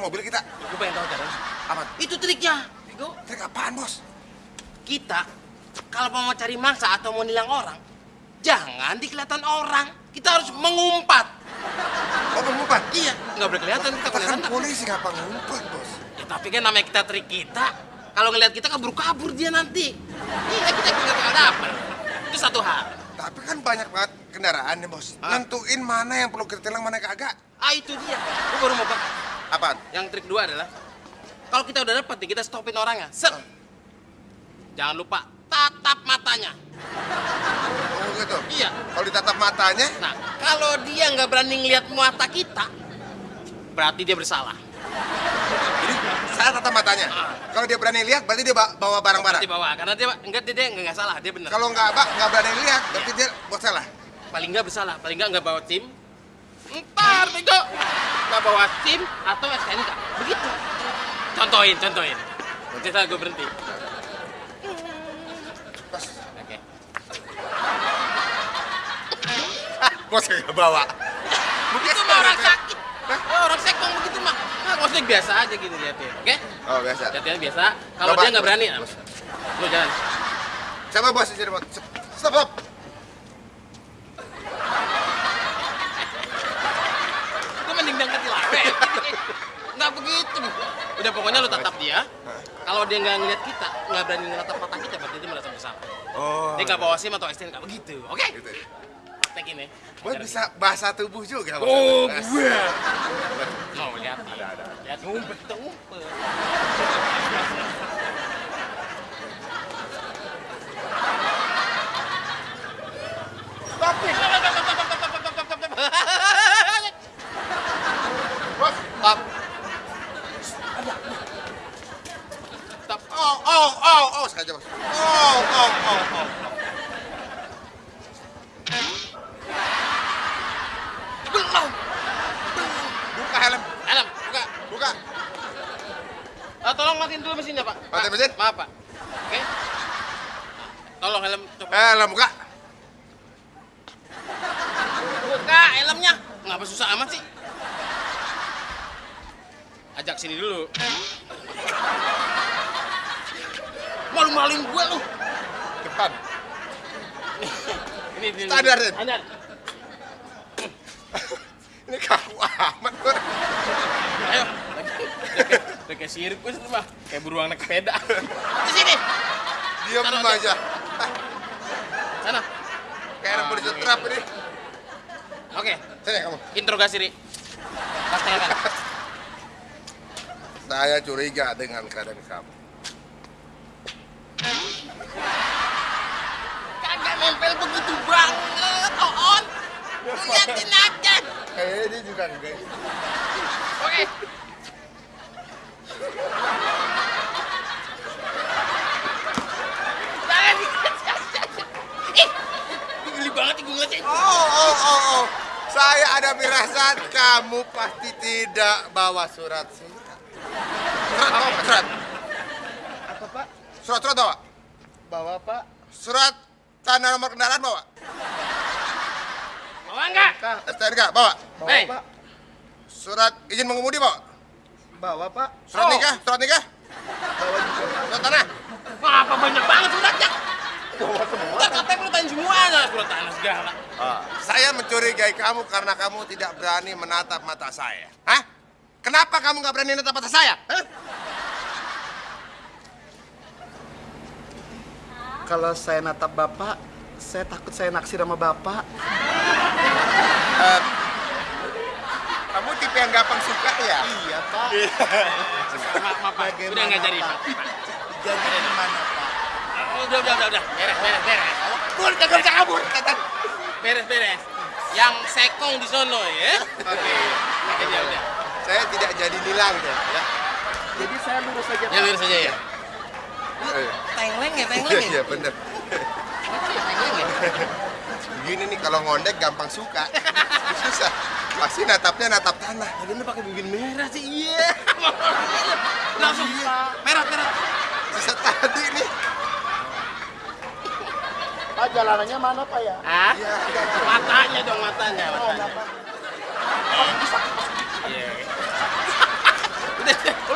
Mobil kita? Gue pengen tahu caranya. Apa? Itu triknya. Bego. Trik apaan, Bos? Kita kalau mau cari mangsa atau mau nilang orang, jangan dikelihatan orang. Kita harus mengumpat. Oh, mengumpat? Iya, nggak boleh kelihatan kita Kita kan kelihatan. polisi, ngapa ngumpat, Bos? Ya, tapi kan namanya kita trik kita. Kalau ngelihat kita kabur-kabur dia nanti. Iya, kita nggak bakal dapet. Itu satu hal. Tapi kan banyak banget kendaraan nih, Bos. Hah? Nentuin mana yang perlu kita tilang, mana yang kagak. Ah, itu dia. Gue baru mau. Apaan? Yang trik kedua adalah kalau kita udah dapet nih, kita stopin orangnya. Set. Jangan lupa tatap matanya. Oh, gitu. Iya. Kalau ditatap matanya, Nah, kalau dia nggak berani ngelihat mata kita, berarti dia bersalah. jadi saya tatap matanya. Ah. Kalau dia berani lihat, berarti dia ba- bawa barang-barang. Berarti bawa, karena dia enggak dia, dia nggak nggak salah, dia benar. Kalau nggak, Pak, nggak berani lihat, berarti dia buat salah. Paling nggak bersalah, paling nggak nggak bawa tim. Ntar, bego. Nggak bawa tim atau STNK. Begitu. Contohin, contohin. Nanti saya gue berhenti. Bos, Oke. bos nggak bawa. Begitu mah orang sakit. Oh, orang sekong begitu mah. Nah, maksudnya biasa aja gitu lihatnya. Oke? Oh, biasa. Latihan biasa. Kalau dia nggak berani, nah, lu jalan. Siapa bos di sini, bos? Stop, stop. Itu mending dangkat lawe. Nggak begitu. Udah pokoknya lu tatap dia. Kalau dia nggak ngeliat kita, nggak berani ngetap mata kita, berarti dia merasa bersalah. Oh. Dia nggak bawa SIM atau STNK begitu. Oke? Gitu. Tekin ya. Bos bisa bahasa tubuh juga. Oh, gue. Mau lihat? Ada, ada. Lihat ngumpet, ngumpet. Tapi, bos. Stop. Stop. Oh, oh, oh, oh, sengaja, bos. Oh, oh, oh, oh. Belum. Buka helm, Helm, buka. buka. Ah, tolong matiin dulu mesinnya, Pak. Matiin Pak, mesin? Maaf, Pak. Oke. Tolong helm coba. Helm, buka. Buka helmnya. Ngapa susah amat sih? Ajak sini dulu. Malu-maluin gue lu. Depan. Ini, ini. Standar. Ini kaku amat, bos. Ayo. Udah kayak, sirkus lu mah. Kayak beruang naik sepeda. Di sini. Diam aja. Sana. Kayak anak polisi trap ini. Oke. Sini kamu. Interogasi, Ri. Tangan. Saya curiga dengan keadaan kamu. Kagak nempel begitu banget, Oon. Liatin aja. Kayaknya dia juga enggak. Oke. Jangan Ih, geli banget gue. Oh, oh, oh, oh. Saya ada firasat kamu pasti tidak bawa surat surat. Surat bawa nggak? surat. Apa pak? Surat surat bawa. Bawa pak? Surat tanda nomor kendaraan bawa. Bawa enggak? STNK bawa. bawa pak? Surat izin mengemudi bawa. Bawa pak? Surat Oh. nikah, surat nikah, Bawa juga surat tanah. Wah, apa banyak banget suratnya? Enggak, katanya lu tanya semuanya. Surat tanah segala. Saya mencurigai kamu karena kamu tidak berani menatap mata saya. Hah? Kenapa kamu nggak berani menatap mata saya? Hah? Kalau saya natap bapak, saya takut saya naksir sama bapak. Kamu tipe yang gampang suka ya? Iya pak. Maaf, maaf, Pak. Udah nggak jadi, Pak. Jadi gimana pak? Udah, udah, udah, udah. Beres, beres, beres. Kabur, kagak bisa kabur. Kata. Beres, beres. Yang sekong di sono ya. Oke. Oke, dia udah. Saya tidak jadi nilang ya. ya. Jadi saya lurus aja Ya, lurus aja ya. Eh, Tengleng ya, tengleng ya. Iya bener. Tengleng ya. Begini nih kalau ngondek gampang suka. Susah. Pasti natapnya natap tanah. Tadi lu pakai bibir merah sih. Iya. Langsung merah, merah. Sisa tadi nih. Pak jalanannya mana pak ya? Ah? Ya, Matanya dong, matanya, Oh, matanya. nggak, Pak. Iya.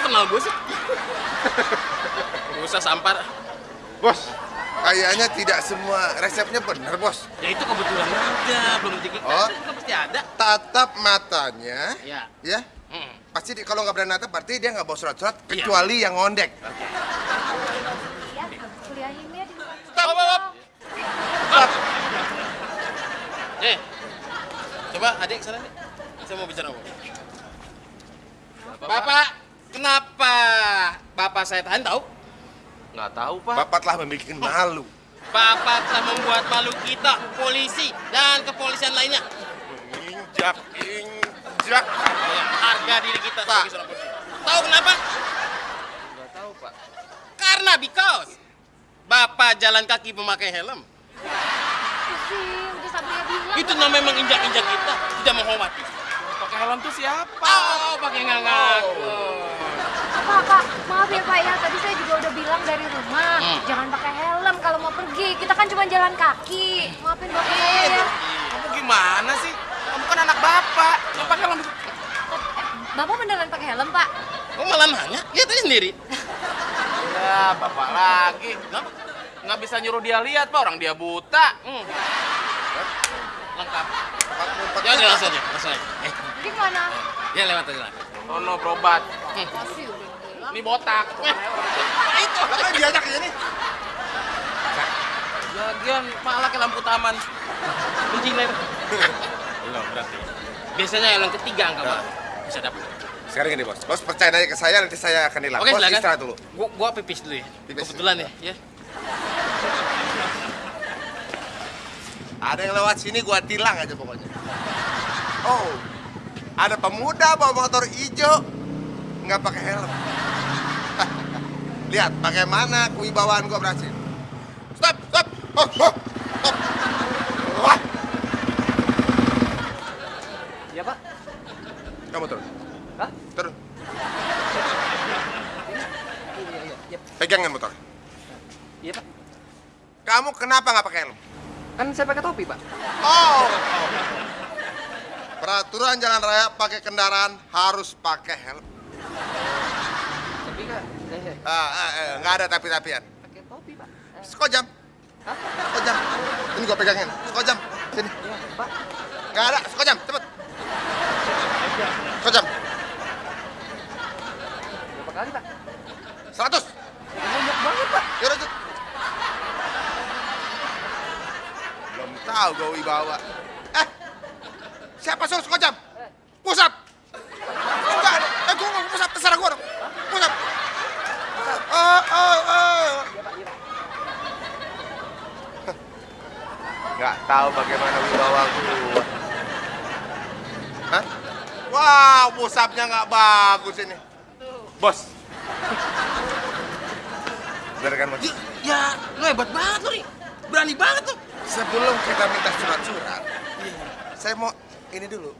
kenal gue sih? Gak usah sampar. Bos, kayaknya tidak semua resepnya benar, Bos. Ya itu kebetulan aja, belum kita. Oh. Kan pasti ada. Tatap matanya, Ya. ya. Hmm. Pasti di- kalau nggak berani natap, berarti dia nggak bawa surat-surat, Iya. kecuali yang ngondek. Ya, kuliahnya di. Stop, stop, stop. Stop. Eh, coba adik sana nih. Saya mau bicara apa? Bapak, kenapa bapak saya tahan tahu? Nggak tahu, Pak. Bapak telah membuat malu. Bapak telah membuat malu kita, polisi, dan kepolisian lainnya. Ya, harga diri kita Pak. sebagai. Tahu kenapa? Nggak tahu, Pak. Karena because Bapak jalan kaki memakai helm. Itu namanya menginjak-injak kita, tidak menghormati. Pakai helm tuh siapa? Oh, pakai nggak ngaku. Pak, Pak, maaf ya Pak ya, tadi saya juga udah bilang dari rumah, Hmm. jangan pakai helm kalau mau pergi. Kita kan cuma jalan kaki. Maafin Bapak ya. Kamu gimana sih? Anak bapak. Yang pakai helm Bapak beneran pakai helm, Pak? Kok malah nanya? Lihat aja sendiri. Ya, bapak lagi. Kenapa? Nggak bisa nyuruh dia lihat, Pak. Orang dia buta. Hmm. Lengkap. Ya udah langsung aja, langsung aja. Eh, Gimana? ya lewat aja lah. Sono berobat. Masih udah bilang. Ini botak. Eh, itu. Kan diajak ke sini. Lagian malah ke lampu taman. Lain. Belum berarti. Biasanya yang ketiga angka Pak. Bisa dapat. Sekarang gini, Bos. Bos percaya aja ke saya, nanti saya akan hilang. Oke, Bos silakan. istirahat dulu. Gua, gua pipis dulu ya. Pipis. Kebetulan ya, ya. Ada yang lewat sini gua tilang aja pokoknya. Oh, ada pemuda bawa motor hijau nggak pakai helm. Lihat bagaimana kewibawaan gua berhasil. Stop, stop, oh, oh, stop. Wah, Iya, Pak. Kamu turun, Hah? turun. Pegangin motor. Iya, Pak. Kamu kenapa nggak pakai helm? Kan saya pakai topi, Pak. Oh, peraturan jalan raya pakai kendaraan harus pakai helm. Tapi kan Ah, ah, eh, nggak ada tapi-tapian. pakai topi, Pak. Eh, Sekojam. Hah? Sekojam. Ini gua pegangin. Sekojam. Sini. Iya, Pak. Nggak ada. Sekojam. Cepet. Sekojam. Berapa kali, Pak? Seratus. Banyak banget, Pak. Yaudah, cepet. Belum tahu gua wibawa. Eh, siapa suruh sekojam? Pusat. Enggak. Eh, nggak mau pusat. Terserah gua dong. Pusat. Oh, oh, oh. Nggak tahu bagaimana wibawa gua. Wow, pusapnya nggak bagus ini. Bos. Bener kan, Bos? Ya, ya, lu hebat banget lu nih. Berani banget tuh. Sebelum kita minta surat-surat, saya mau ini dulu.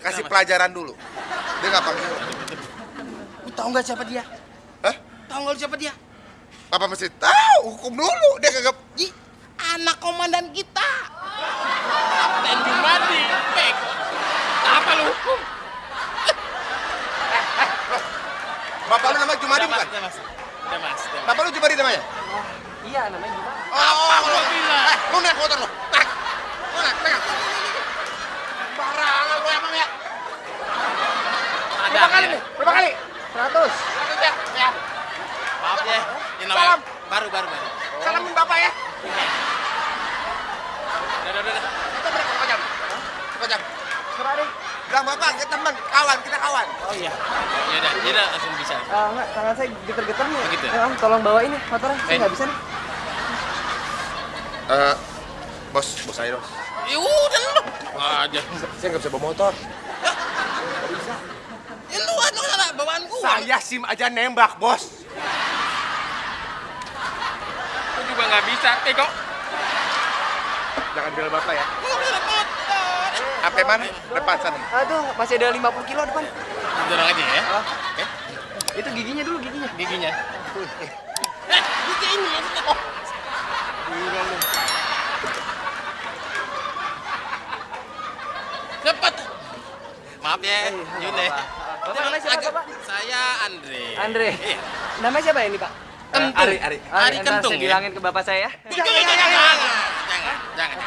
Kasih Kenapa? pelajaran dulu. Dia nggak pakai. Lu tahu nggak siapa dia? Hah? Tahu nggak siapa dia? Papa mesti tahu hukum dulu. Dia kagak. Anak komandan kita. Dan Jumadi, Pek. Apa lu hukum? Bapak lu namanya Jumadi Udah, Mas, bukan? udah, Mas. Udah, Mas. udah, Mas. Bapak lu Jumadi namanya? Iya, namanya gimana? Oh, Apa gua bilang? Eh, lu naik motor lu. Naik. Lu naik, pegang. Barangan lu emang ya. Ada Berapa kali nih? Berapa kali? 100. Lanjut ya. Ya. Maaf ya. Ini namanya Salam. baru baru baru. Salamin Bapak ya. Udah, udah, udah. Kita berapa sekojam? Sekojam. Serah deh. Bilang Bapak, kita teman, kawan, kita kawan. Oh iya. Ya udah, ya udah langsung bisa. Ah, enggak, tangan saya geter-geter nih. Oh, gitu ya? Om, tolong bawain nih motornya. Saya Eh. nggak bisa nih. Eh, bos, bos saya bos. Ya udah lu. Aja. Saya nggak bisa bawa motor. Ya lu anu bawaan gua. Saya sim aja nembak, bos. Lu juga nggak bisa, Teko. Jangan bilang bapak ya. Sampai mana? Depan sana. Aduh, masih ada 50 kilo depan. Dorong aja ya. Oke. itu giginya dulu, giginya. Giginya. Eh, gigi ini maksudnya. Oh. Gila lu. Cepet. Maaf ya, Eh, Yun nggak ya. Bapak namanya siapa, agak- Bapak? Saya Andre. Andre. Iya. Namanya siapa ini, Pak? Kentung. Ari, Ari. Ari ntar Kentung, saya ya? bilangin ke bapak saya ya. Jangan, jangan, jangan, jangan, jangan.